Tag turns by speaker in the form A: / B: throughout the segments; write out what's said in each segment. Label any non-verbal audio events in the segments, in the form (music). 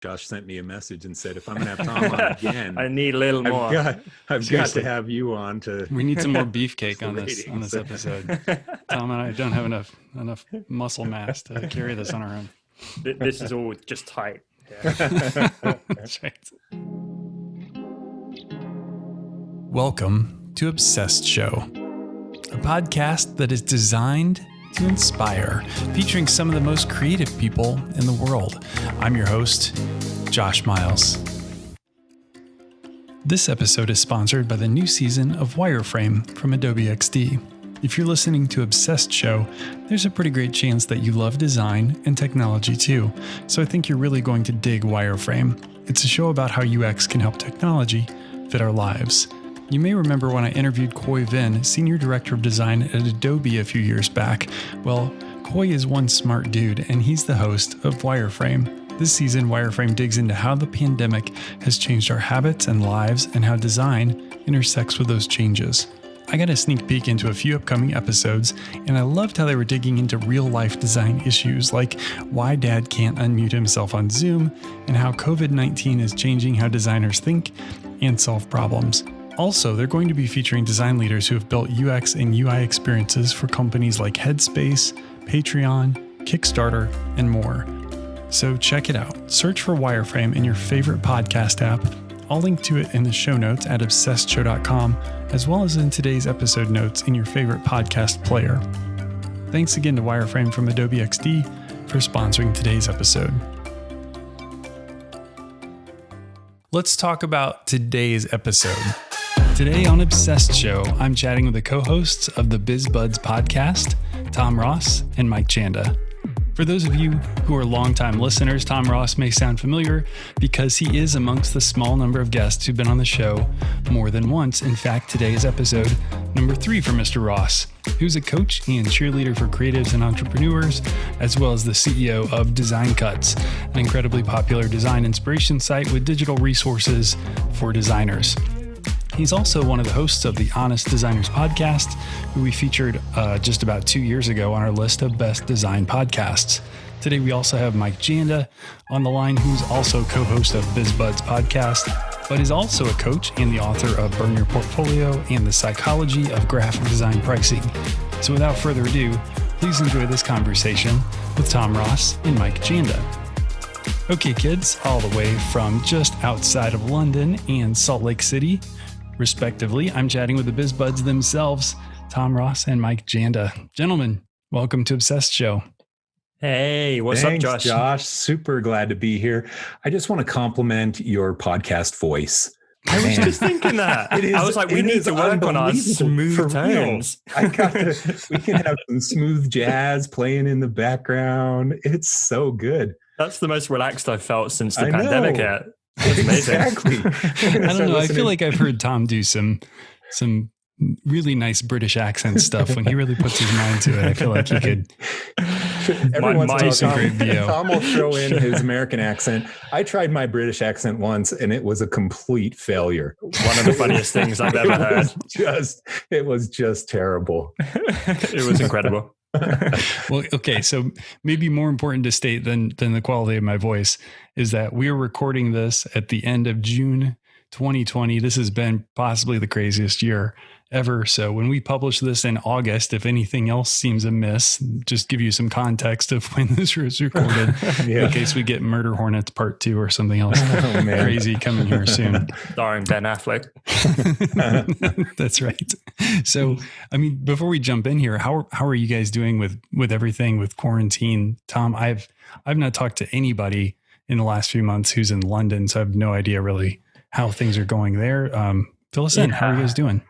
A: Josh sent me a message and said, if I'm going to have Tom on (laughs) again,
B: I need a little more.
A: I've got, I've got to have you on to.
C: We need some more (laughs) beefcake on this on this episode. (laughs) Tom and I don't have enough enough muscle mass to carry this on our own.
B: This is all just tight.
C: Yeah. right. Welcome to Obsessed Show, a podcast that is designed to inspire, featuring some of the most creative people in the world. I'm your host, Josh Miles. This episode is sponsored by the new season of Wireframe from Adobe XD. If you're listening to Obsessed Show, there's a pretty great chance that you love design and technology too, so I think you're really going to dig Wireframe. It's a show about how UX can help technology fit our lives. You may remember when I interviewed Khoi Vinh, Senior Director of Design at Adobe a few years back. Well, Khoi is one smart dude, and he's the host of Wireframe. This season, Wireframe digs into how the pandemic has changed our habits and lives and how design intersects with those changes. I got a sneak peek into a few upcoming episodes, and I loved how they were digging into real life design issues like why dad can't unmute himself on Zoom and how COVID 19 is changing how designers think and solve problems. Also, they're going to be featuring design leaders who have built UX and UI experiences for companies like Headspace, Patreon, Kickstarter, and more. So check it out. Search for Wireframe in your favorite podcast app. I'll link to it in the show notes at obsessedshow.com, as well as in today's episode notes in your favorite podcast player. Thanks again to Wireframe from Adobe XD for sponsoring today's episode. Let's talk about today's episode. Today on Obsessed Show, I'm chatting with the co hosts of the Biz Buds podcast, Tom Ross and Mike Janda. For those of you who are longtime listeners, Tom Ross may sound familiar because he is amongst the small number of guests who've been on the show more than once. In fact, today is episode number three for Mr. Ross, who's a coach and cheerleader for creatives and entrepreneurs, as well as the CEO of Design Cuts, an incredibly popular design inspiration site with digital resources for designers. He's also one of the hosts of the Honest Designers podcast, who we featured uh, just about two years ago on our list of best design podcasts. Today, we also have Mike Janda on the line, who's also co host of BizBuds podcast, but is also a coach and the author of Burn Your Portfolio and the Psychology of Graphic Design Pricing. So, without further ado, please enjoy this conversation with Tom Ross and Mike Janda. Okay, kids, all the way from just outside of London and Salt Lake City, respectively. I'm chatting with the Biz Buds themselves, Tom Ross and Mike Janda. Gentlemen, welcome to Obsessed Show.
B: Hey, what's
A: Thanks,
B: up, Josh?
A: Josh, super glad to be here. I just want to compliment your podcast voice.
B: I was Man. just thinking that. (laughs) Is, I was like, we need to work on our smooth tones. (laughs)
A: I got to, we can have (laughs) some smooth jazz playing in the background. It's so good.
B: That's the most relaxed I've felt since the I pandemic hit. (laughs)
A: Exactly. (laughs)
C: I don't know. I feel like I've heard Tom do some some really nice British accent stuff when he really puts his mind to it. I feel like he could. (laughs)
A: Every once in a while, Tom, Tom will throw in his American accent. I tried my British accent once, and it was a complete failure.
B: One of the funniest things I've ever heard.
A: Just, it was just terrible.
B: it was incredible. (laughs)
C: well, okay, so maybe more important to state than than the quality of my voice is that we are recording this at the end of June 2020. This has been possibly the craziest year ever. So when we publish this in August, if anything else seems amiss, just give you some context of (laughs) when this was recorded (laughs) yeah. in case we get Murder Hornets Part Two or something else (laughs) oh, crazy coming here soon.
B: Starring Ben Affleck.
C: That's right. So, I mean, before we jump in here, how how are you guys doing with with everything with quarantine? Tom, I've I've not talked to anybody in the last few months who's in London, so I have no idea really how things are going there. Um, fill us in. How are you guys doing?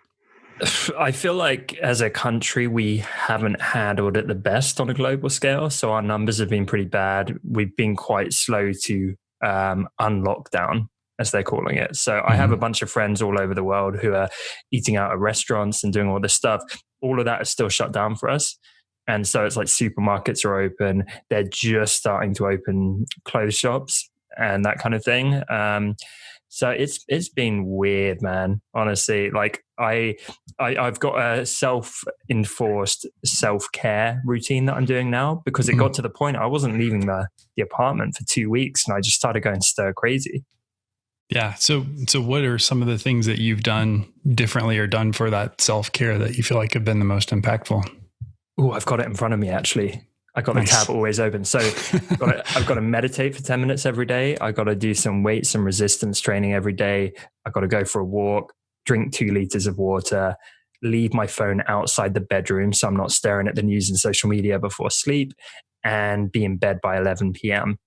C: (sighs)
B: I feel like as a country, we haven't handled it the best on a global scale. So our numbers have been pretty bad. We've been quite slow to um, unlock down, as they're calling it. So mm-hmm. I have a mm-hmm. bunch of friends all over the world who are eating out at restaurants and doing all this stuff. All of that is still shut down for us. And so it's like supermarkets are open. They're just starting to open clothes shops and that kind of thing. Um, So it's it's been weird, man. Honestly, like I, I I've got a self enforced self care routine that I'm doing now because it mm-hmm. got to the point I wasn't leaving the the apartment for two weeks, and I just started going stir crazy.
C: Yeah. So so what are some of the things that you've done differently or done for that self care that you feel like have been the most impactful?
B: Oh, I've got it in front of me actually. I got nice. the tab always open. So I've got, to, (laughs) I've got to meditate for 10 minutes every day. I've got to do some weights and resistance training every day. I've got to go for a walk, drink two liters of water, leave my phone outside the bedroom so I'm not staring at the news and social media before sleep, and be in bed by 11 p.m.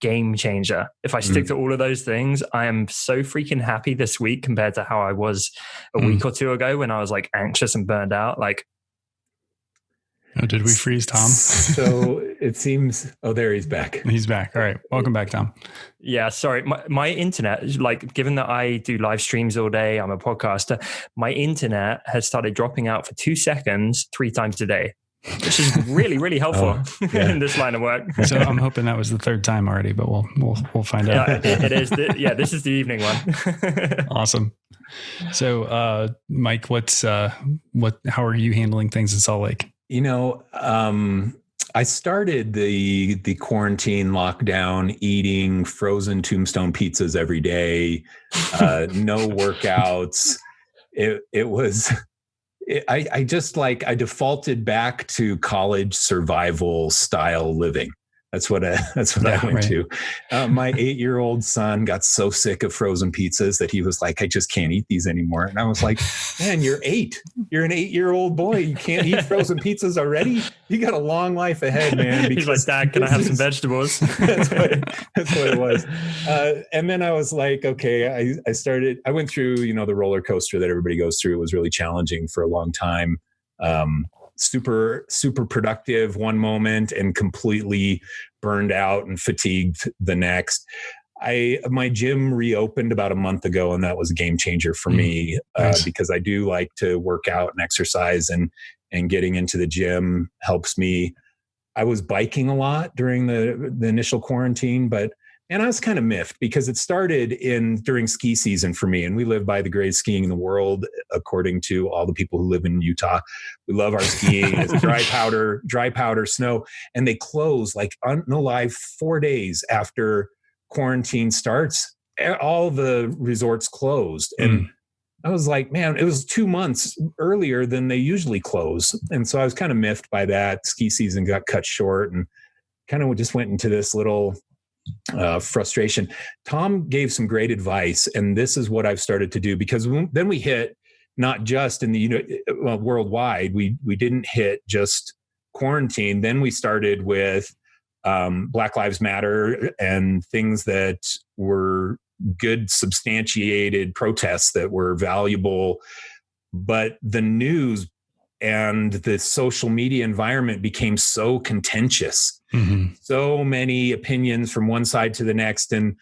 B: Game changer. If I stick mm. to all of those things, I am so freaking happy this week compared to how I was a mm. week or two ago when I was like anxious and burned out. Like
C: Oh, did we freeze Tom?
A: so it seems. Oh, there he's back.
C: He's back. All right. Welcome back, Tom.
B: Yeah. Sorry. My, my internet, like, given that I do live streams all day, I'm a podcaster, my internet has started dropping out for two seconds three times a day, which is really, really (laughs) helpful oh, yeah. (laughs) in this line of work.
C: so I'm hoping that was the third time already, but we'll, we'll, we'll find out.
B: Yeah, it, it is. The, yeah. This is the evening one. (laughs)
C: awesome. So, uh, Mike, what's, uh, what, how are you handling things in Salt Lake?
A: You know, um, I started the the quarantine lockdown eating frozen tombstone pizzas every day, uh, no workouts. It it was it, I, I just like I defaulted back to college survival style living. That's what I, (laughs) that's what yeah, I went right. to. Uh, my eight year old son got so sick of frozen pizzas that he was like, I just can't eat these anymore. And I was like, (laughs) Man, you're eight. You're an eight year old boy. You can't eat frozen pizzas already. You got a long life ahead, man. (laughs)
B: He's like, Dad, can I have some vegetables?
A: that's, what, that's what it was. Uh, and then I was like, Okay, I, I started. I went through, you know, the roller coaster that everybody goes through. It was really challenging for a long time. Um, super super productive one moment and completely burned out and fatigued the next. I my gym reopened about a month ago and that was a game changer for mm, me uh, nice. because i do like to work out and exercise and and getting into the gym helps me. I was biking a lot during the the initial quarantine but and I was kind of miffed because it started in during ski season for me, and we live by the greatest skiing in the world, according to all the people who live in Utah. We love our skiing. it's (laughs) dry powder, dry powder snow, and they close like no lie four days after quarantine starts. All the resorts closed, and mm. I was like, man, it was two months earlier than they usually close, and so I was kind of miffed by that. Ski season got cut short, and kind of just went into this little uh, frustration. Tom gave some great advice, and this is what I've started to do because then we hit not just in the you know well, worldwide. We we didn't hit just quarantine. Then we started with um, Black Lives Matter and things that were good, substantiated protests that were valuable. But the news and the social media environment became so contentious. Mm-hmm. so many opinions from one side to the next and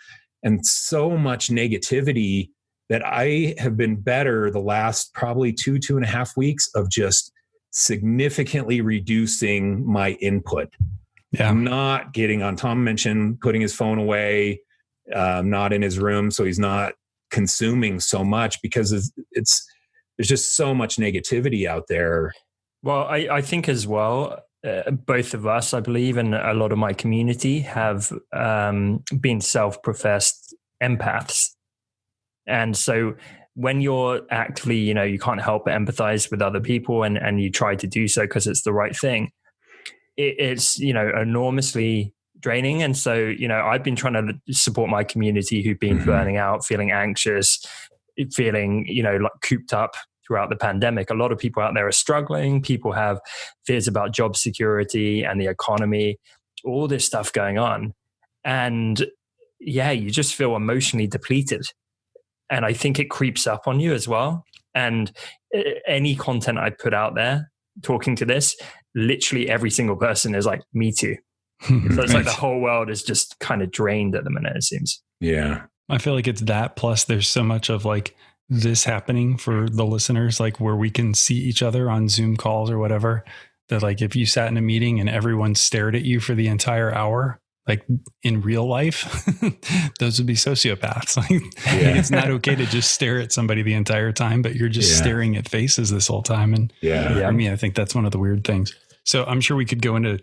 A: and so much negativity that i have been better the last probably two two and a half weeks of just significantly reducing my input. Yeah. I'm not getting on tom mentioned putting his phone away um, not in his room so he's not consuming so much because it's, it's there's just so much negativity out there.
B: Well, I, I think as well, uh, both of us, I believe, and a lot of my community have um, been self professed empaths. And so when you're actively, you know, you can't help but empathize with other people and, and you try to do so because it's the right thing, it, it's, you know, enormously draining. And so, you know, I've been trying to support my community who've been mm-hmm. burning out, feeling anxious, feeling, you know, like cooped up throughout the pandemic. A lot of people out there are struggling. People have fears about job security and the economy, all this stuff going on. And yeah, you just feel emotionally depleted. And I think it creeps up on you as well. And eh, any content I put out there talking to this, literally every single person is like, me too. (laughs) so it's like the whole world is just kind of drained at the minute, it seems.
A: Yeah.
C: I feel like it's that. Plus, there's so much of like this happening for the listeners, like where we can see each other on Zoom calls or whatever. That like if you sat in a meeting and everyone stared at you for the entire hour, like in real life, (laughs) those would be sociopaths. (laughs) Like, yeah. it's not okay to just stare at somebody the entire time, but you're just yeah. staring at faces this whole time. And yeah. yeah, I mean, I think that's one of the weird things. So I'm sure we could go into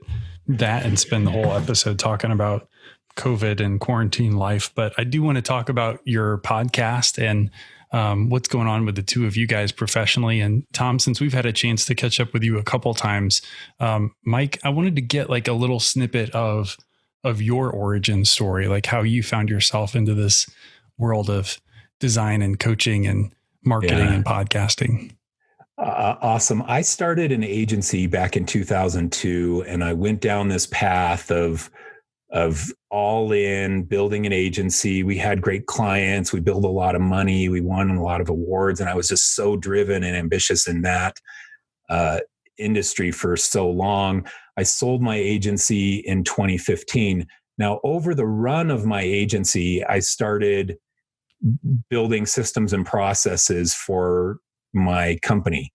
C: that and spend the whole episode talking about COVID and quarantine life. But I do want to talk about your podcast and um, what's going on with the two of you guys professionally. And Tom, since we've had a chance to catch up with you a couple times, um, Mike, I wanted to get like a little snippet of of your origin story, like how you found yourself into this world of design and coaching and marketing yeah. and podcasting.
A: Uh, awesome. I started an agency back in 2002 and I went down this path of of all in building an agency. We had great clients, we built a lot of money, we won a lot of awards and I was just so driven and ambitious in that uh, industry for so long. I sold my agency in 2015. Now, over the run of my agency, I started building systems and processes for my company.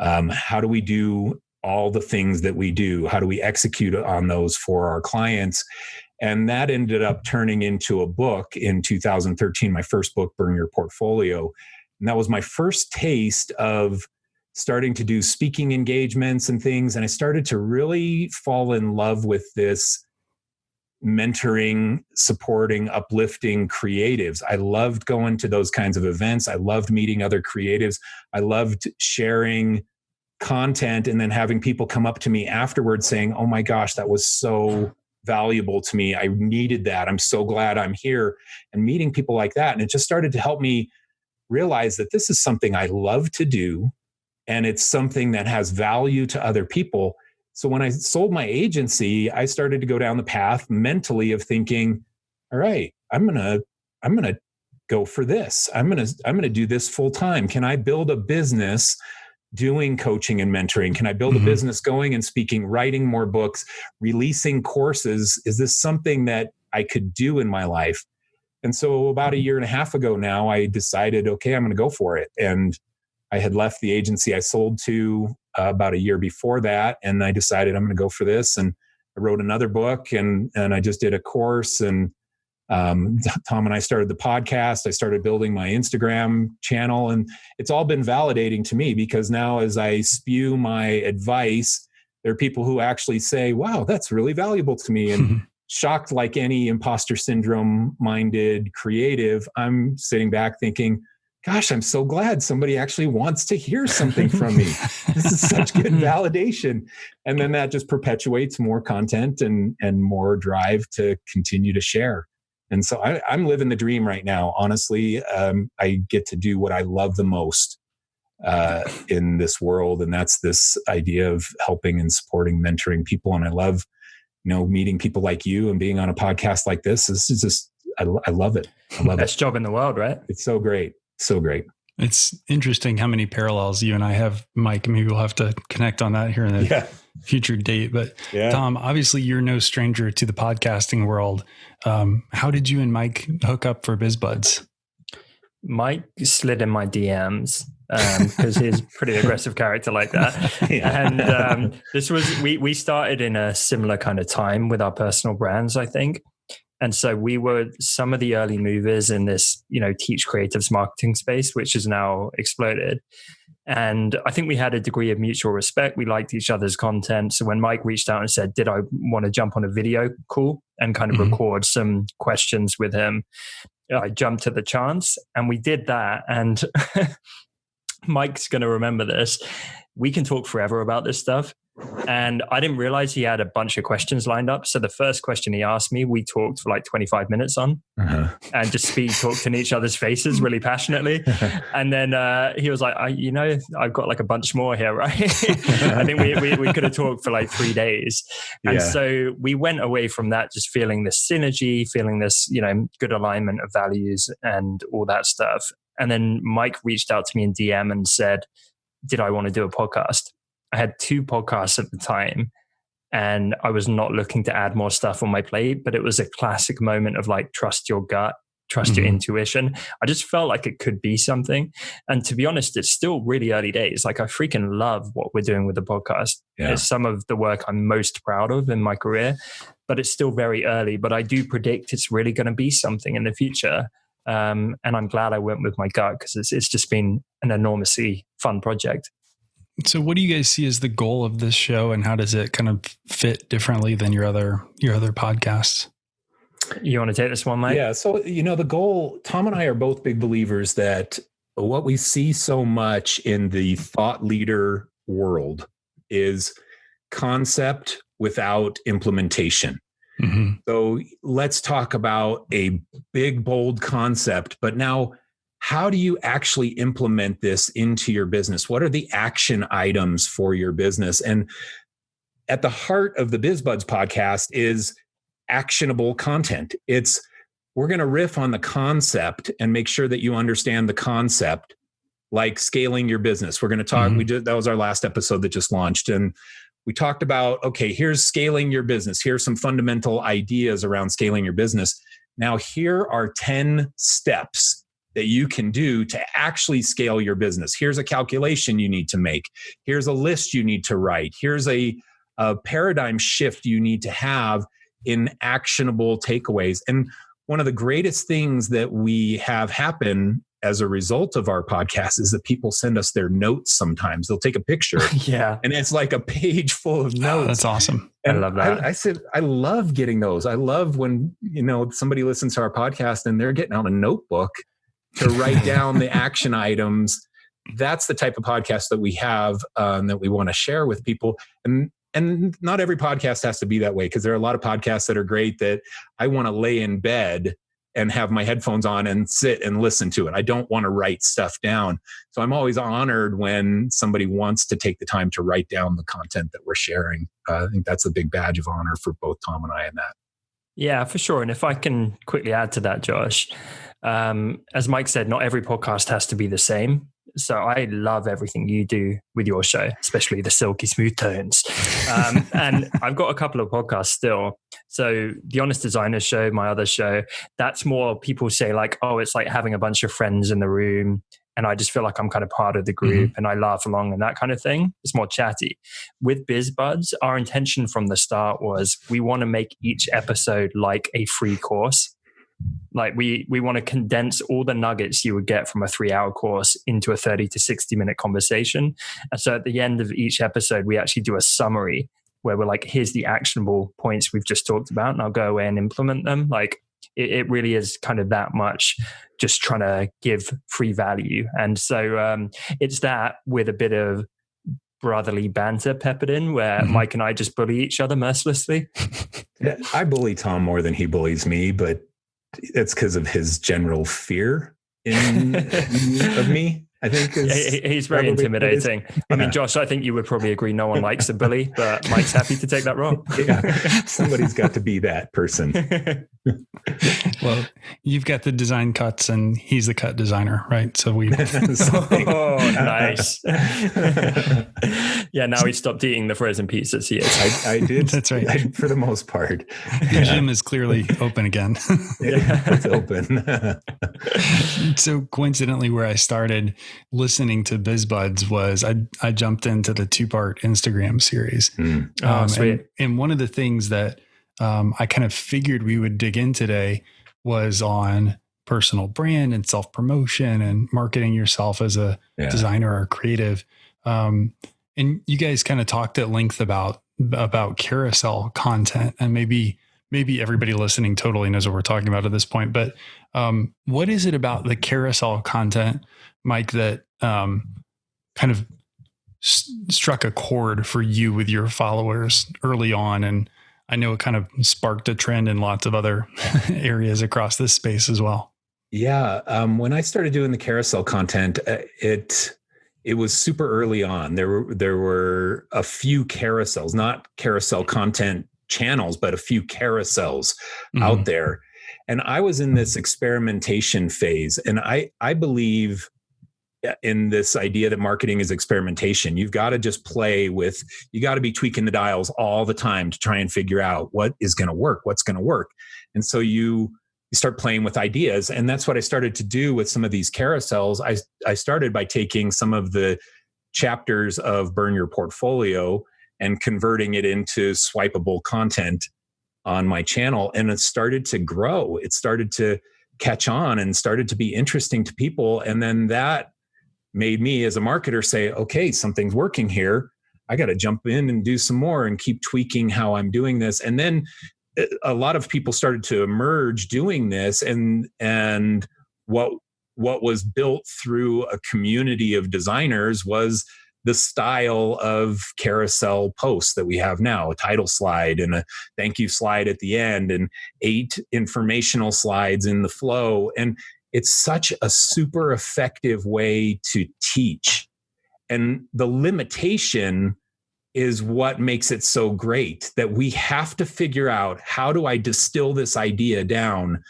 A: Um, how do we do all the things that we do? How do we execute on those for our clients? And that ended up turning into a book in 2013, my first book, Burn Your Portfolio. And that was my first taste of starting to do speaking engagements and things. And I started to really fall in love with this mentoring, supporting, uplifting creatives. I loved going to those kinds of events. I loved meeting other creatives. I loved sharing content and then having people come up to me afterwards saying, Oh my gosh, that was so valuable to me. I needed that. I'm so glad I'm here. And meeting people like that. And it just started to help me realize that this is something I love to do and it's something that has value to other people. So when I sold my agency, I started to go down the path mentally of thinking, all right, I'm going to I'm going to go for this. I'm going to I'm going to do this full time. Can I build a business doing coaching and mentoring? Can I build mm-hmm. a business going and speaking, writing more books, releasing courses? Is this something that I could do in my life? And so about a mm-hmm. year and a half ago now, I decided, okay, I'm going to go for it. And I had left the agency I sold to uh, about a year before that, and I decided I'm going to go for this. And I wrote another book, and and I just did a course. And um, (laughs) Tom and I started the podcast. I started building my Instagram channel, and it's all been validating to me because now, as I spew my advice, there are people who actually say, "Wow, that's really valuable to me." And (laughs) shocked like any imposter syndrome minded creative, I'm sitting back thinking gosh, I'm so glad somebody actually wants to hear something from me. this is such (laughs) good validation. And then that just perpetuates more content and, and more drive to continue to share. And so I, am living the dream right now. Honestly, um, I get to do what I love the most uh, in this world. And that's this idea of helping and supporting, mentoring people. And I love, you know, meeting people like you and being on a podcast like this. This is just, I, I love it. I love
B: Best
A: it.
B: job in the world, right?
A: It's so great so great.
C: It's interesting how many parallels you and I have, Mike. Maybe we'll have to connect on that here in the yeah. Future date. But yeah. Tom, obviously, you're no stranger to the podcasting world. Um, how did you and Mike hook up for BizBuds?
B: Mike slid in my DMs because um, he's pretty aggressive character like that. (laughs) yeah. And um, this was we we started in a similar kind of time with our personal brands, I think. And so we were some of the early movers in this, you know, teach creatives marketing space, which has now exploded. And I think we had a degree of mutual respect. We liked each other's content. So when Mike reached out and said, Did I want to jump on a video call and kind of mm-hmm. record some questions with him? I jumped at the chance and we did that. And (laughs) Mike's going to remember this. We can talk forever about this stuff. And I didn't realize he had a bunch of questions lined up. So the first question he asked me, we talked for like 25 minutes on uh-huh. and just speed talked in each other's faces really passionately. (laughs) and then uh, he was like, I, you know, I've got like a bunch more here, right? (laughs) I think we, we, we, could have talked for like three days. And yeah. so we went away from that just feeling this synergy, feeling this, you know, good alignment of values and all that stuff. And then Mike reached out to me in DM and said, did I want to do a podcast? I had two podcasts at the time and I was not looking to add more stuff on my plate, but it was a classic moment of like, trust your gut, trust mm-hmm. your intuition. I just felt like it could be something. And to be honest, it's still really early days. Like, I freaking love what we're doing with the podcast. Yeah. It's some of the work I'm most proud of in my career. but it's still very early. But I do predict it's really going to be something in the future. Um, and I'm glad I went with my gut because it's, it's just been an enormously fun project.
C: So, what do you guys see as the goal of this show, and how does it kind of fit differently than your other your other podcasts?
B: You want to take this one, Mike?
A: Yeah. So, you know, the goal, Tom and I are both big believers that what we see so much in the thought leader world is concept without implementation. Mm-hmm. So let's talk about a big, bold concept, but now how do you actually implement this into your business? What are the action items for your business? And at the heart of the BizBuds podcast is actionable content. It's we're going to riff on the concept and make sure that you understand the concept like scaling your business. We're going to talk mm-hmm. we did that was our last episode that just launched and we talked about okay, here's scaling your business. Here's some fundamental ideas around scaling your business. Now here are 10 steps that you can do to actually scale your business. Here's a calculation you need to make. Here's a list you need to write. Here's a, a paradigm shift you need to have in actionable takeaways. And one of the greatest things that we have happen as a result of our podcast is that people send us their notes sometimes. They'll take a picture. (laughs)
B: yeah.
A: And it's like a page full of oh, notes.
C: Oh, that's awesome.
A: And
B: I love that.
A: I, I, said, I love getting those. I love when, you know, somebody listens to our podcast and they're getting out a notebook to write (laughs) down the action items. That's the type of podcast that we have um, that we want to share with people. And and not every podcast has to be that way because there are a lot of podcasts that are great that I want to lay in bed and have my headphones on and sit and listen to it. I don't want to write stuff down. So I'm always honored when somebody wants to take the time to write down the content that we're sharing. Uh, I think that's a big badge of honor for both Tom and I in that.
B: Yeah, for sure. And if I can quickly add to that, Josh, um, as Mike said, not every podcast has to be the same. So I love everything you do with your show, especially the silky smooth tones. Um, (laughs) and I've got a couple of podcasts still. So the Honest Designer show, my other show, that's more people say like, oh, it's like having a bunch of friends in the room. And I just feel like I'm kind of part of the group mm-hmm. and I laugh along and that kind of thing. It's more chatty. With BizBuds, our intention from the start was we want to make each episode like a free course like we we want to condense all the nuggets you would get from a three hour course into a 30 to 60 minute conversation and so at the end of each episode we actually do a summary where we're like here's the actionable points we've just talked about and i'll go away and implement them like it, it really is kind of that much just trying to give free value and so um, it's that with a bit of brotherly banter peppered in where mm-hmm. Mike and I just bully each other mercilessly. (laughs)
A: I bully Tom more than he bullies me, but it's because of his general fear in of me. (laughs) I think (laughs)
B: he's very intimidating. I mean, Josh, I think you would probably agree. No one likes a bully, but Mike's happy to take that role. (laughs)
A: yeah, somebody's got to be that person. (laughs)
C: well, you've got the design cuts, and he's the cut designer, right? So we.
B: oh, nice. yeah, now he stopped eating the frozen pizzas. He
A: is. I, I did.
C: That's right.
A: I, for the most part,
C: the yeah. gym is clearly open again.
A: yeah, it's open.
C: so coincidentally, where I started listening to BizBuds was I I jumped into the two part Instagram series. Mm.
B: Oh, um, sweet.
C: And, and, one of the things that um, I kind of figured we would dig in today was on personal brand and self promotion and marketing yourself as a yeah. designer or creative. Um, and you guys kind of talked at length about about carousel content and maybe maybe everybody listening totally knows what we're talking about at this point but um, what is it about the carousel content Mike, that um, kind of struck a chord for you with your followers early on. And I know it kind of sparked a trend in lots of other (laughs) areas across this space as well.
A: Yeah. Um, when I started doing the carousel content, uh, it it was super early on. There were there were a few carousels, not carousel content channels, but a few carousels mm-hmm. out there. And I was in this experimentation phase. And I I believe in this idea that marketing is experimentation. You've got to just play with, you got to be tweaking the dials all the time to try and figure out what is going to work, what's going to work. And so you, you start playing with ideas. And that's what I started to do with some of these carousels. I, I started by taking some of the chapters of Burn Your Portfolio and converting it into swipeable content on my channel and it started to grow. It started to catch on and started to be interesting to people. And then that made me as a marketer say, okay, something's working here. I got to jump in and do some more and keep tweaking how I'm doing this. And then eh, a lot of people started to emerge doing this and and what what was built through a community of designers was the style of carousel posts that we have now a title slide and a thank you slide at the end and eight informational slides in the flow and it's such a super effective way to teach and the limitation is what makes it so great that we have to figure out how do i distill this idea down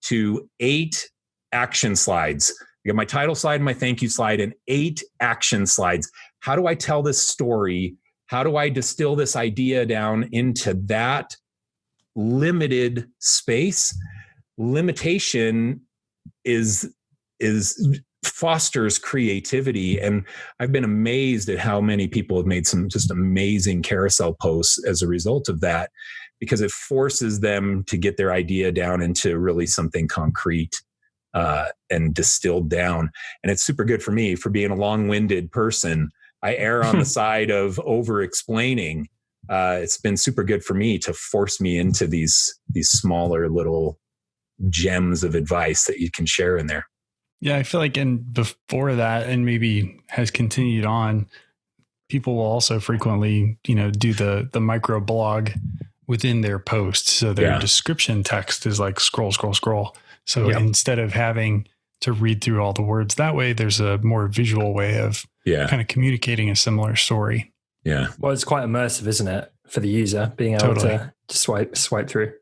A: to eight action slides I got my title slide, my thank you slide, and eight action slides. How do I tell this story? How do I distill this idea down into that limited space? Limitation is is fosters creativity and i've been amazed at how many people have made some just amazing carousel posts as a result of that because it forces them to get their idea down into really something concrete uh, and distilled down. And it's super good for me for being a long winded person. I err on the (laughs) side of over explaining. Uh, it's been super good for me to force me into these these smaller little gems of advice that you can share in there.
C: Yeah, I feel like and before that, and maybe has continued on, people will also frequently, you know, do the the micro blog within their post. So their yeah. description text is like scroll, scroll, scroll. So yep. instead of having to read through all the words that way, there's a more visual way of yeah. kind of communicating a similar story.
A: Yeah.
B: Well, it's quite immersive, isn't it, for the user being able totally. to, to swipe swipe through.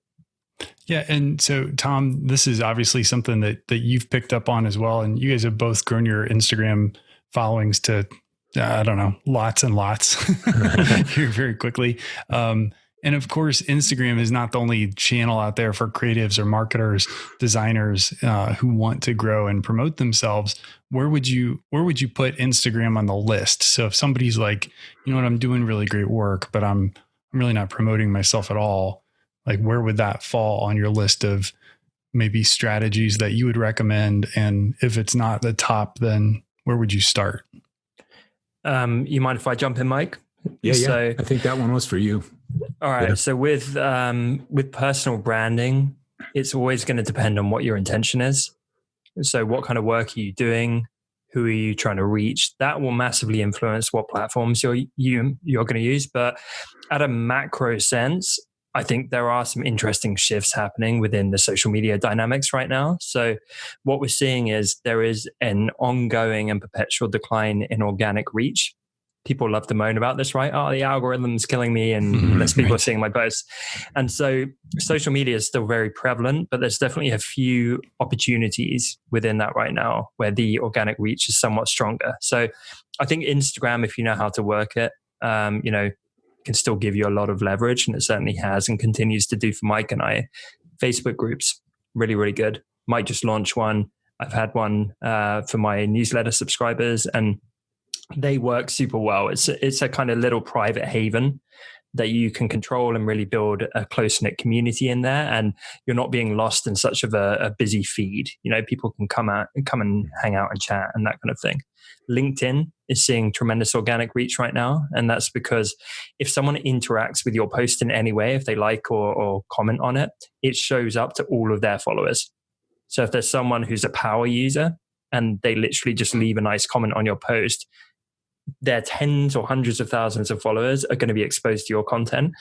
C: Yeah, and so Tom, this is obviously something that that you've picked up on as well, and you guys have both grown your Instagram followings to I don't know lots and lots (laughs) (laughs) here very quickly. Um, and of course, Instagram is not the only channel out there for creatives or marketers, designers uh, who want to grow and promote themselves. Where would you where would you put Instagram on the list? So if somebody's like, you know what, I'm doing really great work, but I'm I'm really not promoting myself at all. Like, where would that fall on your list of maybe strategies that you would recommend? And if it's not the top, then where would you start?
B: Um, you mind if I jump in, Mike?
A: Yeah, so, yeah. I think that one was for you.
B: All right. Yeah. So with um, with personal branding, it's always going to depend on what your intention is. So what kind of work are you doing? Who are you trying to reach? That will massively influence what platforms you're you you're going to use. But at a macro sense, I think there are some interesting shifts happening within the social media dynamics right now. So, what we're seeing is there is an ongoing and perpetual decline in organic reach people love to moan about this, right? Oh, the algorithm's killing me and mm-hmm, less people right. are seeing my posts. And so social media is still very prevalent, but there's definitely a few opportunities within that right now where the organic reach is somewhat stronger. So I think Instagram, if you know how to work it, um, you know, can still give you a lot of leverage and it certainly has and continues to do for Mike and I. Facebook groups, really, really good. Might just launch one. I've had one uh, for my newsletter subscribers and they work super well. It's it's a kind of little private haven that you can control and really build a close knit community in there, and you're not being lost in such of a, a, busy feed. You know, people can come out and come and hang out and chat and that kind of thing. LinkedIn is seeing tremendous organic reach right now, and that's because if someone interacts with your post in any way, if they like or, or comment on it, it shows up to all of their followers. So if there's someone who's a power user and they literally just leave a nice comment on your post, their tens or hundreds of thousands of followers are going to be exposed to your content.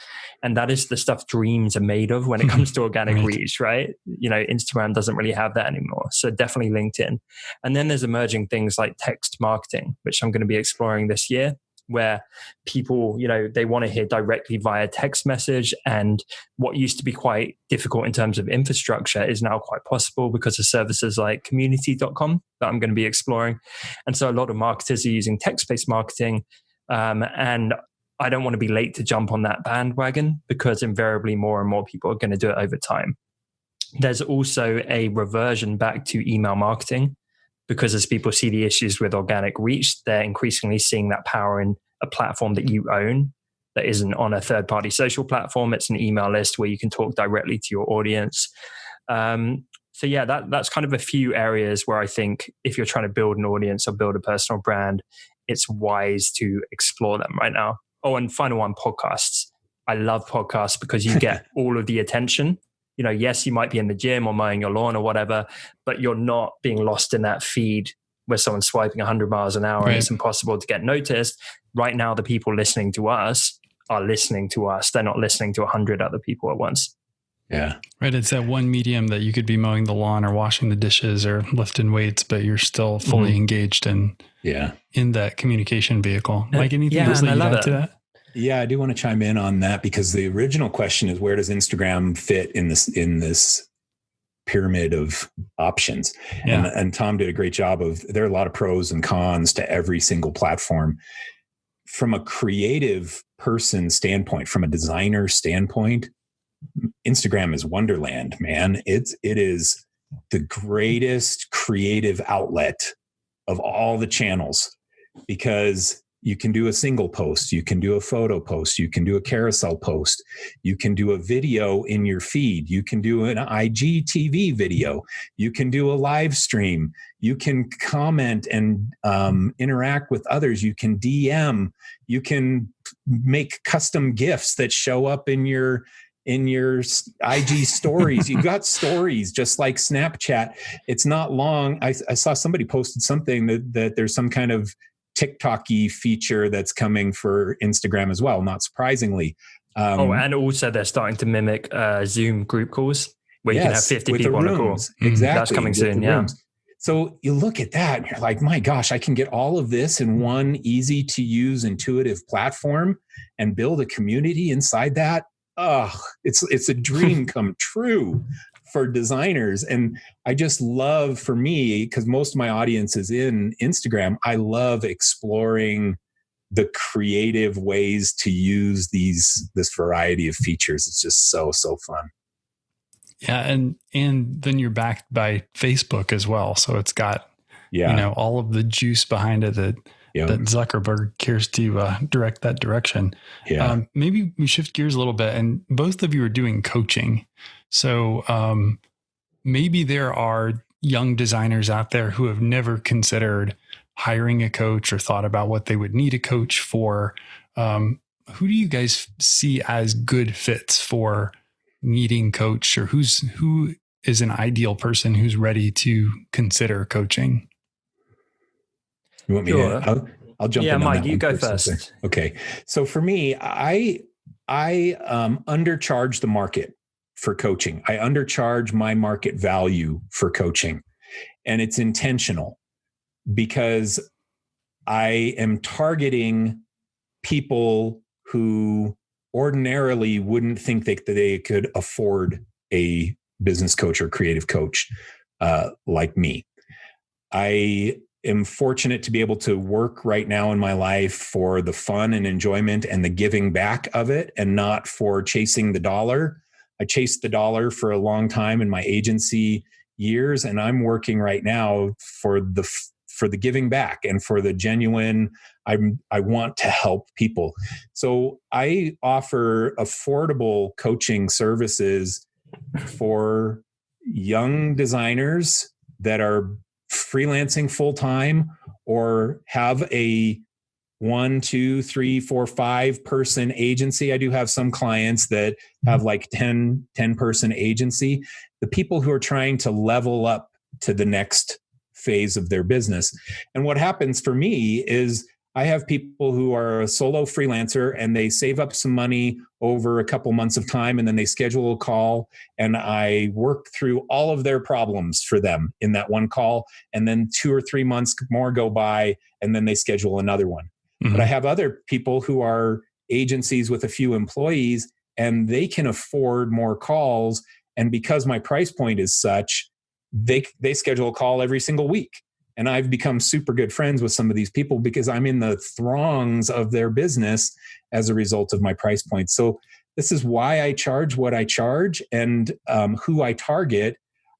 B: And that is the stuff dreams are made of when it comes to (laughs) organic right. reach right? You know instagram doesn't really have that anymore so definitely linkedin. And then there's emerging things like text marketing which i'm going to be exploring this year where people, you know, they want to hear directly via text message. And what used to be quite difficult in terms of infrastructure is now quite possible because of services like community.com that I'm going to be exploring. And so a lot of marketers are using text based marketing. Um, and I don't want to be late to jump on that bandwagon because invariably more and more people are going to do it over time. There's also a reversion back to email marketing because as people see the issues with organic reach, they're increasingly seeing that power in a platform that you own that isn't on a third party social platform. It's an email list where you can talk directly to your audience. Um, so yeah, that that's kind of a few areas where I think if you're trying to build an audience or build a personal brand, it's wise to explore them right now. Oh, and final one, podcasts. I love podcasts because you get (laughs) all of the attention. You know, yes, you might be in the gym or mowing your lawn or whatever, but you're not being lost in that feed where someone's swiping 100 miles an hour right. and it's impossible to get noticed. Right now, the people listening to us are listening to us. They're not listening to 100 other people at once.
A: Yeah.
C: Right. It's that one medium that you could be mowing the lawn or washing the dishes or lifting weights, but you're still fully mm-hmm. engaged in
A: yeah
C: in that communication vehicle. Like anything yeah, else that you add to that?
A: Yeah, I do want to chime in on that because the original question is where does Instagram fit in this in this pyramid of options? Yeah. And, and Tom did a great job of there are a lot of pros and cons to every single platform. From a creative person standpoint, from a designer standpoint, Instagram is wonderland, man. It's it is the greatest creative outlet of all the channels because you can do a single post, you can do a photo post, you can do a carousel post, you can do a video in your feed, you can do an IGTV video, you can do a live stream, you can comment and um, interact with others, you can DM, you can make custom gifts that show up in your in your IG stories. You've got (laughs) stories just like Snapchat. It's not long. I, I, saw somebody posted something that, that there's some kind of TikToky feature that's coming for Instagram as well, not surprisingly.
B: Um, oh, and also they're starting to mimic uh, Zoom group calls where yes, you can have 50 people on a call.
A: Exactly.
B: That's coming soon. Yeah. Rooms.
A: So you look at that and you're like, my gosh, I can get all of this in one easy to use, intuitive platform and build a community inside that oh, it's it's a dream (laughs) come true for designers and i just love for me because most of my audience is in instagram i love exploring the creative ways to use these this variety of features it's just so so fun
C: yeah and and then you're backed by facebook as well so it's got yeah you know all of the juice behind it that that Zuckerberg cares to uh, direct that direction.
A: Yeah. Um,
C: maybe we shift gears a little bit, and both of you are doing coaching. So um, maybe there are young designers out there who have never considered hiring a coach or thought about what they would need a coach for. Um, who do you guys see as good fits for needing coach, or who's who is an ideal person who's ready to consider coaching?
A: You want me sure. to? I'll, I'll jump
B: yeah,
A: in.
B: Yeah, Mike, you go first.
A: Okay. So for me, I I um, undercharge the market for coaching. I undercharge my market value for coaching, and it's intentional because I am targeting people who ordinarily wouldn't think that they could afford a business coach or creative coach uh, like me. I am fortunate to be able to work right now in my life for the fun and enjoyment and the giving back of it and not for chasing the dollar. I chased the dollar for a long time in my agency years and I'm working right now for the for the giving back and for the genuine I'm I want to help people. So I offer affordable coaching services for young designers that are freelancing full time or have a one, two, three, four, five person agency. I do have some clients that mm-hmm. have like 10, 10 person agency. The people who are trying to level up to the next phase of their business. And what happens for me is I have people who are a solo freelancer and they save up some money over a couple months of time and then they schedule a call and I work through all of their problems for them in that one call. And then two or three months more go by and then they schedule another one. Mm-hmm. But I have other people who are agencies with a few employees and they can afford more calls. And because my price point is such, they, they schedule a call every single week and I've become super good friends with some of these people because I'm in the throngs of their business as a result of my price point. So this is why I charge what I charge and um, who I target.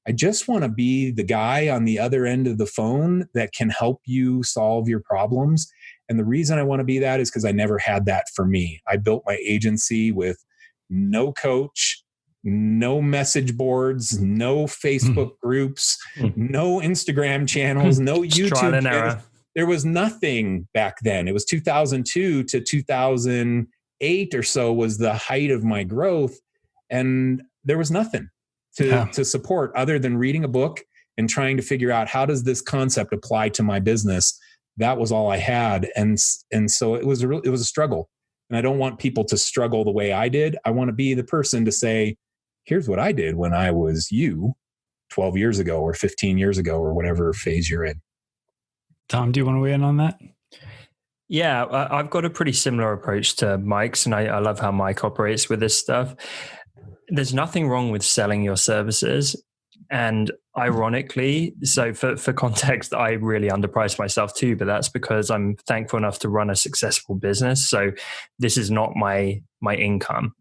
A: I just want to be the guy on the other end of the phone that can help you solve your problems. And the reason I want to be that is because I never had that for me. I built my agency with no coach, no message boards, no Facebook mm. groups, mm. no Instagram channels, no (laughs) YouTube. Channels. There was nothing back then. It was 2002 to 2008 or so was the height of my growth. And there was nothing to, yeah. to support other than reading a book and trying to figure out how does this concept apply to my business. That was all I had. And, and so it was a real, it was a struggle. And I don't want people to struggle the way I did. I want to be the person to say, here's what I did when I was you 12 years ago or 15 years ago or whatever phase you're in.
C: Tom, do you want to weigh in on that?
B: Yeah, I've got a pretty similar approach to Mike's, and I, I love how Mike operates with this stuff. There's nothing wrong with selling your services. And ironically, so for, for context, I really underpriced myself too, but that's because I'm thankful enough to run a successful business. So this is not my my income.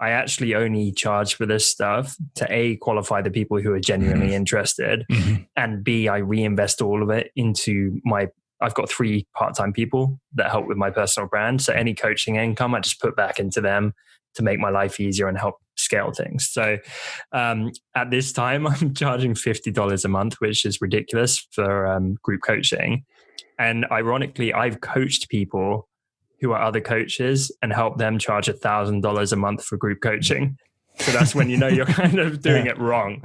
B: I actually only charge for this stuff to A, qualify the people who are genuinely mm-hmm. interested, mm-hmm. and B, I reinvest all of it into my. I've got three part time people that help with my personal brand. So any coaching income, I just put back into them to make my life easier and help scale things. So um, at this time, (laughs) I'm charging $50 a month, which is ridiculous for um, group coaching. And ironically, I've coached people who are other coaches and help them charge a thousand dollars a month for group coaching. So that's when you know you're (laughs) kind of doing it wrong.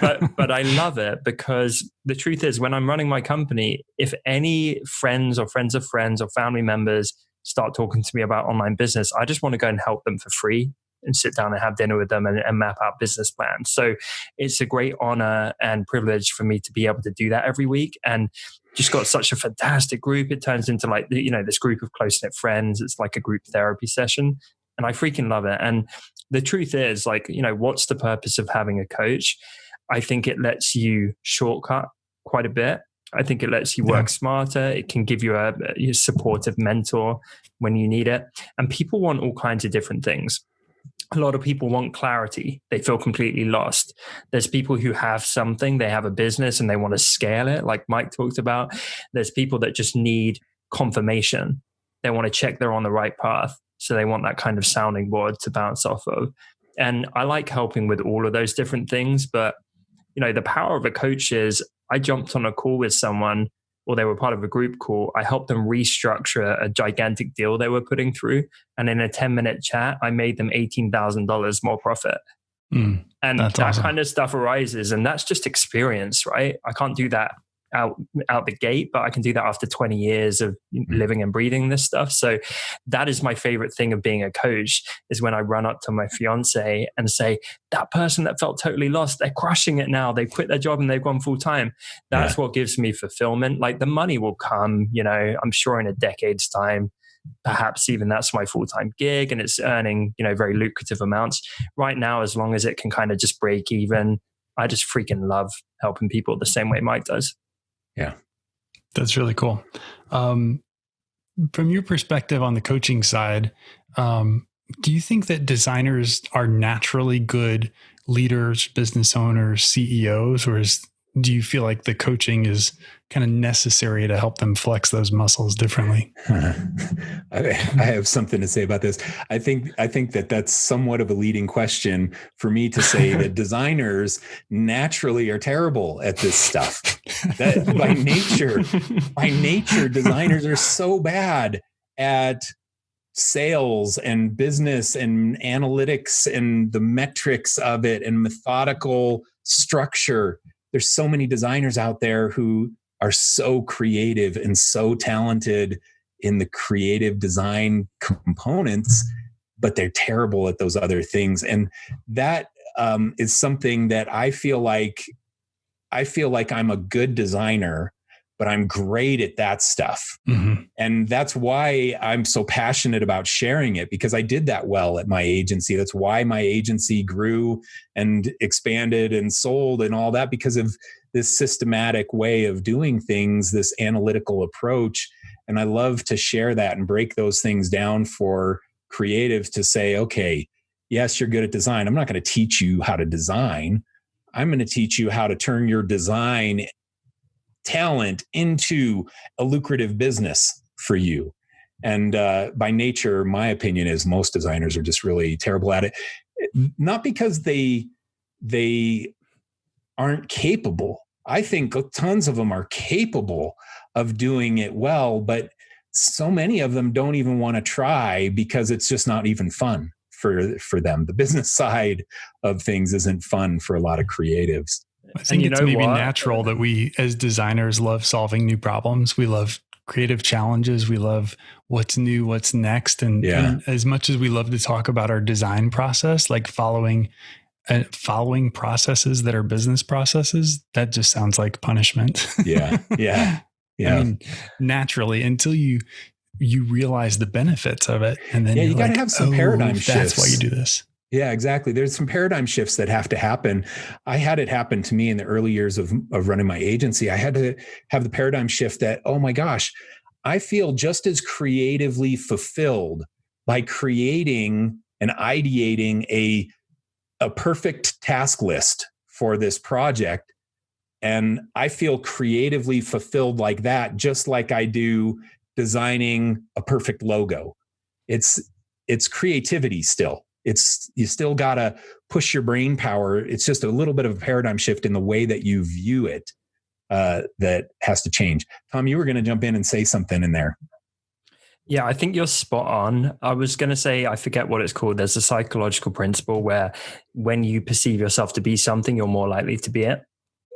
B: But but I love it because the truth is when I'm running my company, if any friends or friends of friends or family members start talking to me about online business, I just want to go and help them for free and sit down and have dinner with them and, and, map out business plans. So it's a great honor and privilege for me to be able to do that every week. And just got such a fantastic group. It turns into like, you know, this group of close knit friends. It's like a group therapy session. And I freaking love it. And the truth is, like, you know, what's the purpose of having a coach? I think it lets you shortcut quite a bit. I think it lets you work yeah. smarter. It can give you a, a supportive mentor when you need it. And people want all kinds of different things a lot of people want clarity. They feel completely lost. There's people who have something, they have a business and they want to scale it, like Mike talked about. There's people that just need confirmation. They want to check they're on the right path. So they want that kind of sounding board to bounce off of. And I like helping with all of those different things. But, you know, the power of a coach is I jumped on a call with someone or they were part of a group call, I helped them restructure a gigantic deal they were putting through. And in a 10 minute chat, I made them $18,000 more profit. Mm, and that awesome. kind of stuff arises. And that's just experience, right? I can't do that out out the gate but i can do that after 20 years of mm-hmm. living and breathing this stuff. So that is my favorite thing of being a coach is when i run up to my fiance and say that person that felt totally lost they're crushing it now. They quit their job and they've gone full time. That's yeah. what gives me fulfillment. Like the money will come you know i'm sure in a decade's time perhaps even that's my full-time gig and it's earning you know very lucrative amounts. Right now as long as it can kind of just break even i just freaking love helping people the same way mike does
A: yeah.
C: That's really cool. Um, from your perspective on the coaching side, um, do you think that designers are naturally good leaders, business owners, CEOs, or is do you feel like the coaching is kind of necessary to help them flex those muscles differently? (laughs)
A: I have something to say about this. I think I think that that's somewhat of a leading question for me to say (laughs) that designers naturally are terrible at this stuff. That by nature, by nature, designers are so bad at sales and business and analytics and the metrics of it and methodical structure there's so many designers out there who are so creative and so talented in the creative design components but they're terrible at those other things and that um, is something that i feel like i feel like i'm a good designer but I'm great at that stuff. Mm-hmm. And that's why I'm so passionate about sharing it because I did that well at my agency. That's why my agency grew and expanded and sold and all that because of this systematic way of doing things, this analytical approach. And I love to share that and break those things down for creatives to say, okay, yes, you're good at design. I'm not going to teach you how to design. I'm going to teach you how to turn your design talent into a lucrative business for you. And uh, by nature, my opinion is most designers are just really terrible at it. Not because they they aren't capable. I think tons of them are capable of doing it well, but so many of them don't even want to try because it's just not even fun for for them. The business (laughs) side of things isn't fun for a lot of creatives.
C: I think it's maybe what? natural that we as designers love solving new problems. We love creative challenges. We love what's new, what's next. And, yeah. and as much as we love to talk about our design process, like following uh, following processes that are business processes, that just sounds like punishment.
A: yeah. (laughs) Yeah. Yeah. I mean,
C: naturally, until you you realize the benefits of it, and then
A: yeah, you got to like, have some oh, paradigm
C: shifts.
A: That's
C: why you do this.
A: Yeah, exactly. There's some paradigm shifts that have to happen. I had it happen to me in the early years of, of running my agency. I had to have the paradigm shift that, oh my gosh, I feel just as creatively fulfilled by creating and ideating a, a perfect task list for this project. And I feel creatively fulfilled like that, just like I do designing a perfect logo. It's it's creativity still it's you still got to push your brain power it's just a little bit of a paradigm shift in the way that you view it uh, that has to change tom you were going to jump in and say something in there
B: yeah, I think you're spot on. I was going to say, I forget what it's called. There's a psychological principle where when you perceive yourself to be something, you're more likely to be it.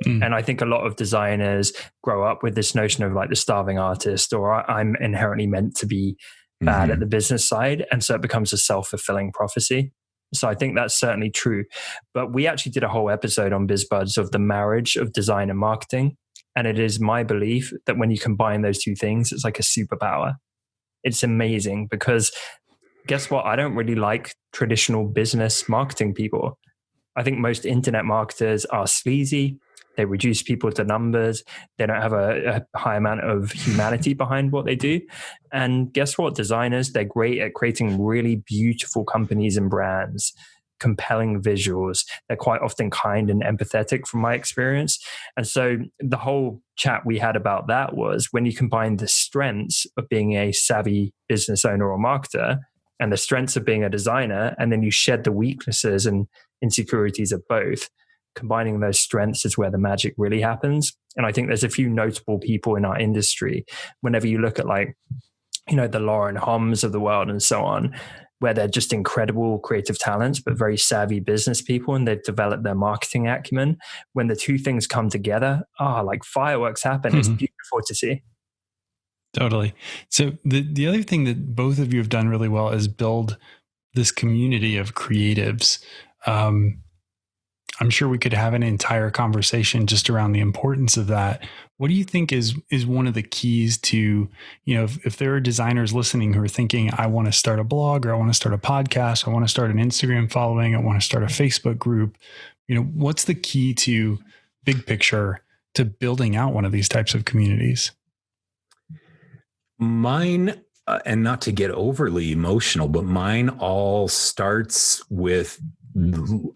B: Mm. And I think a lot of designers grow up with this notion of like the starving artist, or I'm inherently meant to be bad mm-hmm. at the business side. And so it becomes a self fulfilling prophecy. So I think that's certainly true. But we actually did a whole episode on BizBuds of the marriage of design and marketing. And it is my belief that when you combine those two things, it's like a superpower. It's amazing because guess what? I don't really like traditional business marketing people. I think most internet marketers are sleazy. They reduce people to numbers. They don't have a, a, high amount of humanity behind what they do. And guess what? Designers, they're great at creating really beautiful companies and brands, compelling visuals. They're quite often kind and empathetic from my experience. And so the whole chat we had about that was when you combine the strengths of being a savvy business owner or marketer and the strengths of being a designer, and then you shed the weaknesses and insecurities of both combining those strengths is where the magic really happens. And I think there's a few notable people in our industry. Whenever you look at like, you know, the Lauren Homs of the world and so on, where they're just incredible creative talents, but very savvy business people, and they've developed their marketing acumen. When the two things come together, ah, oh, like fireworks happen. Mm-hmm. It's beautiful to see.
C: Totally. So the the other thing that both of you have done really well is build this community of creatives. Um, I'm sure we could have an entire conversation just around the importance of that. What do you think is is one of the keys to, you know, if, if there are designers listening who are thinking, I want to start a blog or I want to start a podcast, I want to start an Instagram following, I want to start a Facebook group, you know, what's the key to big picture to building out one of these types of communities?
A: Mine uh, and not to get overly emotional, but mine all starts with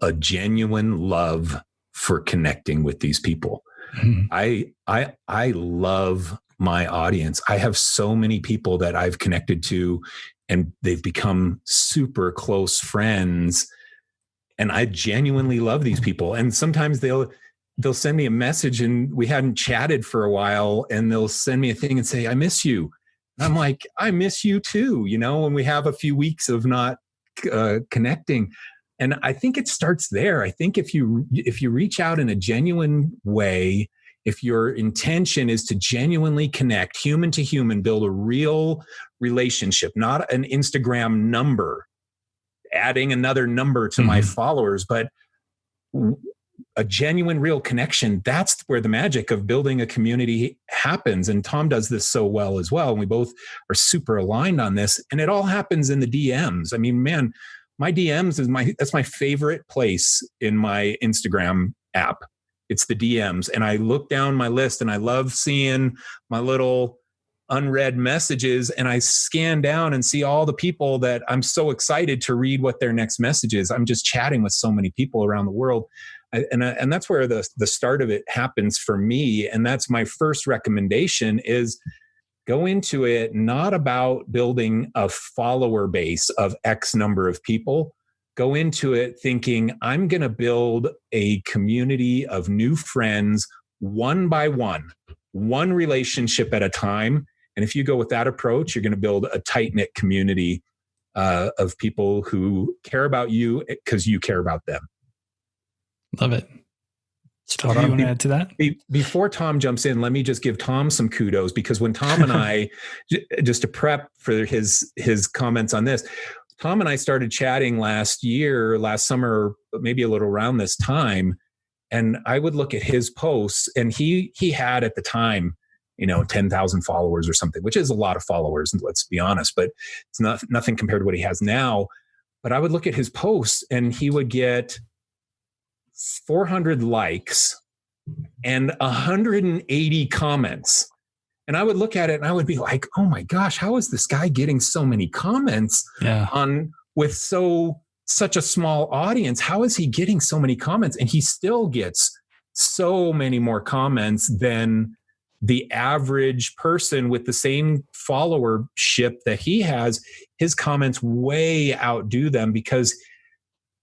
A: a genuine love for connecting with these people. Mm-hmm. I I I love my audience. I have so many people that I've connected to and they've become super close friends and I genuinely love these people and sometimes they'll they'll send me a message and we hadn't chatted for a while and they'll send me a thing and say I miss you. And I'm like I miss you too, you know, when we have a few weeks of not uh, connecting and i think it starts there. I think if you if you reach out in a genuine way if your intention is to genuinely connect human to human build a real relationship not an instagram number adding another number to mm-hmm. my followers but a genuine real connection that's where the magic of building a community happens. And tom does this so well as well and we both are super aligned on this. And it all happens in the dms i mean man my DMs is my that's my favorite place in my Instagram app. It's the DMs. And I look down my list and I love seeing my little unread messages and I scan down and see all the people that I'm so excited to read what their next message is. I'm just chatting with so many people around the world. And, uh, and that's where the, the start of it happens for me. And that's my first recommendation is go into it not about building a follower base of X number of people. Go into it thinking, I'm going to build a community of new friends one by one, one relationship at a time. And if you go with that approach, you're going to build a tight knit community uh, of people who care about you because you care about them.
C: Love it. What you want to add to that?
A: Before Tom jumps in, let me just give Tom some kudos because when Tom and (laughs) I, just to prep for his his comments on this, Tom and I started chatting last year, last summer, maybe a little around this time, and I would look at his posts, and he he had at the time, you know, ten thousand followers or something, which is a lot of followers. Let's be honest, but it's not nothing compared to what he has now. But I would look at his posts, and he would get 400 likes and 180 comments. And I would look at it and I would be like, oh my gosh, how is this guy getting so many comments yeah. on with so such a small audience? How is he getting so many comments? And he still gets so many more comments than the average person with the same followership that he has. His comments way outdo them because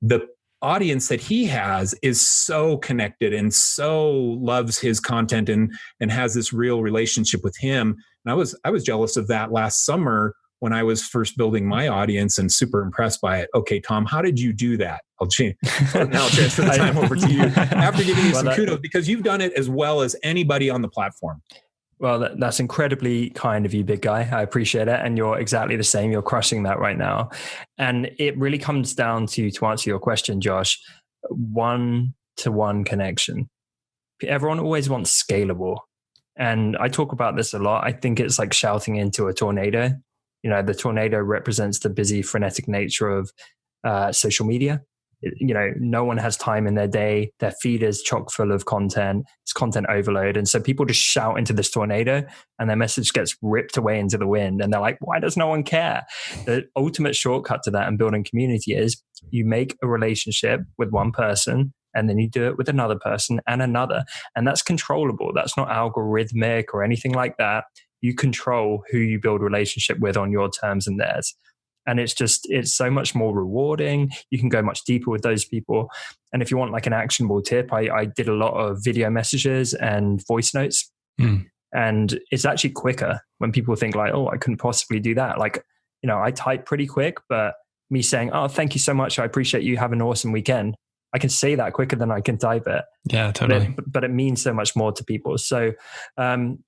A: the audience that he has is so connected and so loves his content and and has this real relationship with him. And i was i was jealous of that last summer when i was first building my audience and super impressed by it. Okay tom how did you do that? I'll change now i'll transfer the (laughs) time over to you. (laughs) After giving you some kudos because you've done it as well as anybody on the platform
B: well, that, that's incredibly kind of you, big guy. I appreciate it. And you're exactly the same. You're crushing that right now. And it really comes down to, to answer your question, Josh, one to one connection. Everyone always wants scalable. And I talk about this a lot. I think it's like shouting into a tornado. You know, the tornado represents the busy, frenetic nature of uh, social media you know no one has time in their day. Their feed is chock full of content. It's content overload. And so people just shout into this tornado and their message gets ripped away into the wind. And they're like why does no one care? The ultimate shortcut to that and building community is you make a relationship with one person and then you do it with another person and another. And that's controllable. That's not algorithmic or anything like that. You control who you build relationship with on your terms and theirs and it's just it's so much more rewarding you can go much deeper with those people and if you want like an actionable tip i, I did a lot of video messages and voice notes mm. and it's actually quicker when people think like oh i couldn't possibly do that like you know i type pretty quick but me saying oh thank you so much i appreciate you have an awesome weekend I can say that quicker than I can type it.
C: Yeah, totally.
B: But it, but it means so much more to people. So, um,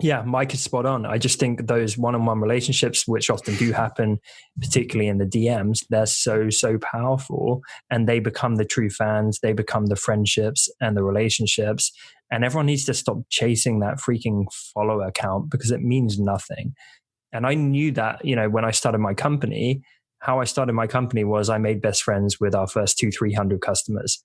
B: yeah, Mike is spot on. I just think those one-on-one relationships, which often do happen, particularly in the DMs, they're so so powerful, and they become the true fans. They become the friendships and the relationships, and everyone needs to stop chasing that freaking follower count because it means nothing. And I knew that, you know, when I started my company, how I started my company was I made best friends with our first two, three hundred customers.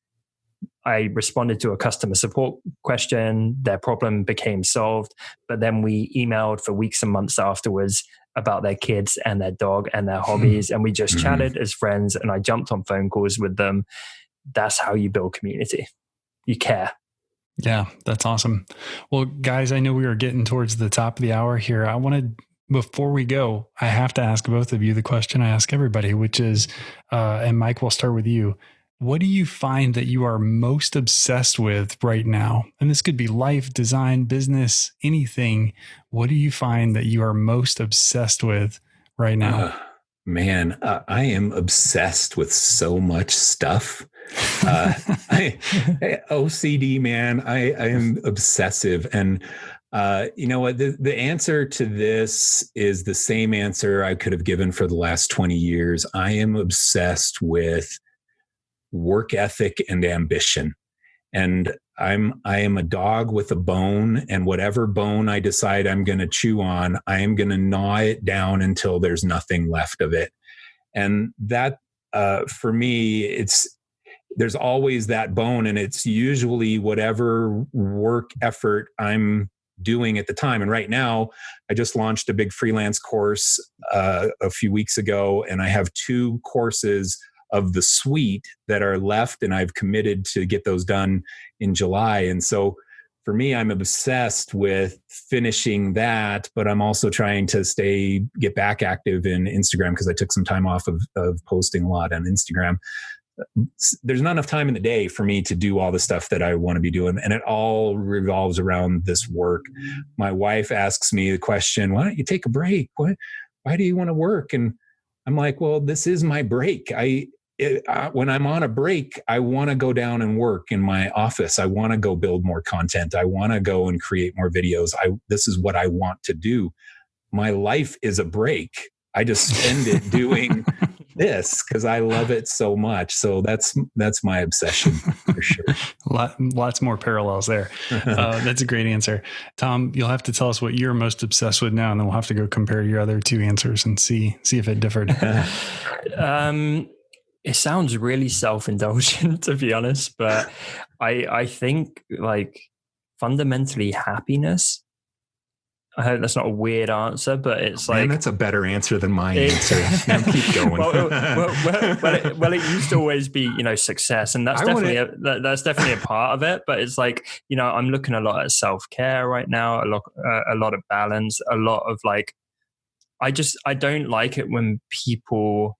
B: I responded to a customer support question. Their problem became solved. But then we emailed for weeks and months afterwards about their kids and their dog and their hobbies. and we just mm-hmm. chatted as friends and I jumped on phone calls with them. That's how you build community. You care.
C: Yeah, that's awesome. Well, guys, I know we are getting towards the top of the hour here. I wanted before we go, I have to ask both of you the question I ask everybody, which is, uh, and Mike, we'll start with you what do you find that you are most obsessed with right now? And this could be life, design, business, anything. What do you find that you are most obsessed with right now? Uh,
A: man, I am obsessed with so much stuff. Uh, (laughs) I, OCD, man, I, I am obsessive. And uh, you know what? The, the answer to this is the same answer I could have given for the last 20 years. I am obsessed with work ethic and ambition. And i'm i am a dog with a bone and whatever bone i decide i'm going to chew on i am going to gnaw it down until there's nothing left of it. And that uh, for me it's there's always that bone and it's usually whatever work effort i'm doing at the time. And right now i just launched a big freelance course uh, a few weeks ago and i have two courses of the suite that are left and I've committed to get those done in July. And so for me, I'm obsessed with finishing that, but I'm also trying to stay, get back active in Instagram because I took some time off of, of posting a lot on Instagram. There's not enough time in the day for me to do all the stuff that I want to be doing. And it all revolves around this work. My wife asks me the question, why don't you take a break? What, why do you want to work? And I'm like, well, this is my break. I, it, uh, when I'm on a break, I want to go down and work in my office. I want to go build more content. I want to go and create more videos. I this is what I want to do. My life is a break. I just spend it (laughs) doing this because I love it so much. So that's that's my obsession for sure. (laughs)
C: Lot, lots more parallels there. Uh, (laughs) that's a great answer, Tom. You'll have to tell us what you're most obsessed with now, and then we'll have to go compare your other two answers and see see if it differed. (laughs)
B: um, it sounds really self-indulgent to be honest but i i think like fundamentally happiness I hope that's not a weird answer, but it's like
A: Man, that's a better answer than my answer. (laughs) now keep going.
B: well, well, (laughs) well, well, it, well, it used to always be, you know, success, and that's I definitely a, that, that's definitely a part of it. But it's like, you know, I'm looking a lot at self care right now, a lot, uh, a lot of balance, a lot of like, I just I don't like it when people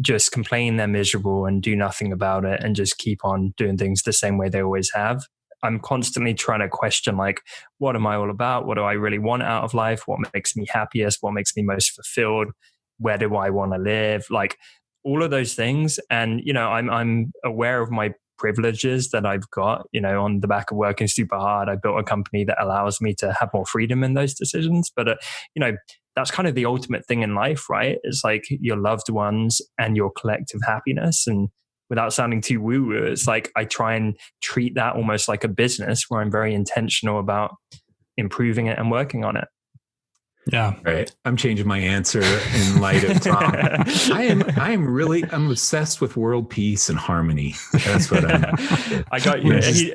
B: just complain they're miserable and do nothing about it and just keep on doing things the same way they always have. I'm constantly trying to question like, what am I all about? What do I really want out of life? What makes me happiest? What makes me most fulfilled? Where do I want to live? Like all of those things. And, you know, I'm I'm aware of my privileges that I've got, you know, on the back of working super hard. I built a company that allows me to have more freedom in those decisions. But, uh, you know, that's kind of the ultimate thing in life, right? It's like your loved ones and your collective happiness. And without sounding too woo woo, it's like I try and treat that almost like a business where I'm very intentional about improving it and working on it.
C: Yeah.
A: Right. I'm changing my answer in light of Tom. (laughs) I am I am really I'm obsessed with world peace and harmony. That's what I'm
B: I got you. He,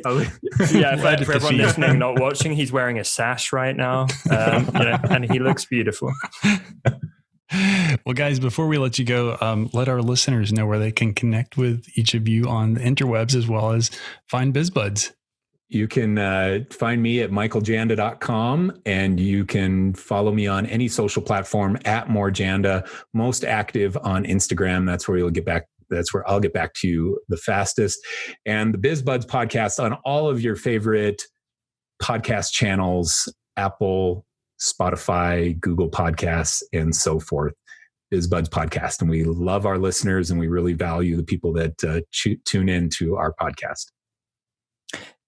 B: yeah, for, for everyone listening, not watching, he's wearing a sash right now. Um, you know, and he looks beautiful. (laughs)
C: Well, guys, before we let you go, um, let our listeners know where they can connect with each of you on the interwebs as well as find BizBuds.
A: You can uh, find me at michaeljanda.com and you can follow me on any social platform at morejanda, most active on Instagram. That's where you'll get back. That's where I'll get back to you the fastest. And the BizBuds podcast on all of your favorite podcast channels, Apple, Spotify, Google Podcasts, and so forth. BizBuds podcast. And we love our listeners and we really value the people that uh, tune in to our podcast.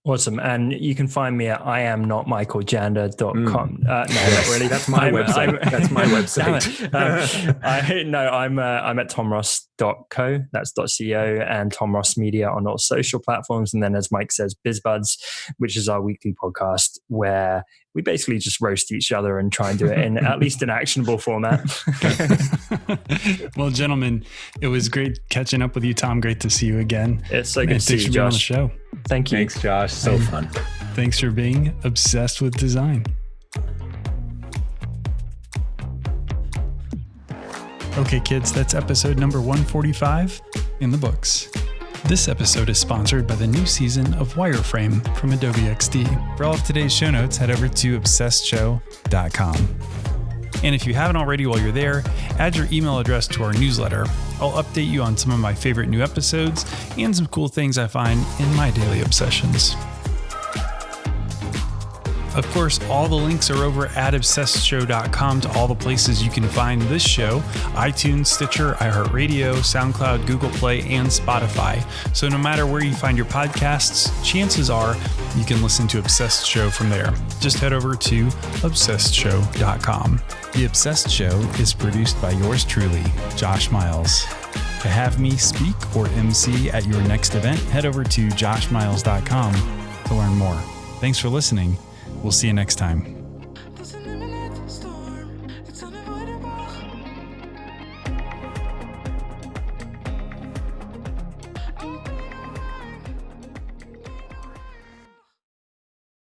B: Awesome. And you can find me at iamnotmichaeljanda.com. Mm. Uh, no,
A: yes. not really. That's my I'm, website. I'm, That's my (laughs) website.
B: um, I, no, I'm, uh, I'm at tomross.co. That's .co and Tom Ross Media on all social platforms. And then as Mike says, BizBuds, which is our weekly podcast where we basically just roast each other and try and do it in at least an actionable format. (laughs)
C: well, gentlemen, it was great catching up with you, Tom. Great to see you again.
B: It's so good to see you, Josh. on the
C: show.
B: Thank you.
A: Thanks, Josh. So and fun.
C: Thanks for being obsessed with design. Okay, kids, that's episode number 145 in the books. This episode is sponsored by the new season of Wireframe from Adobe XD. For all of today's show notes, head over to obsessedshow.com. And if you haven't already while you're there, add your email address to our newsletter. I'll update you on some of my favorite new episodes and some cool things I find in my daily obsessions. Of course, all the links are over at obsessedshow.com to all the places you can find this show iTunes, Stitcher, iHeartRadio, SoundCloud, Google Play, and Spotify. So no matter where you find your podcasts, chances are you can listen to Obsessed Show from there. Just head over to obsessedshow.com. The Obsessed Show is produced by yours truly, Josh Miles. To have me speak or MC at your next event, head over to joshmiles.com to learn more. Thanks for listening We'll see you next time.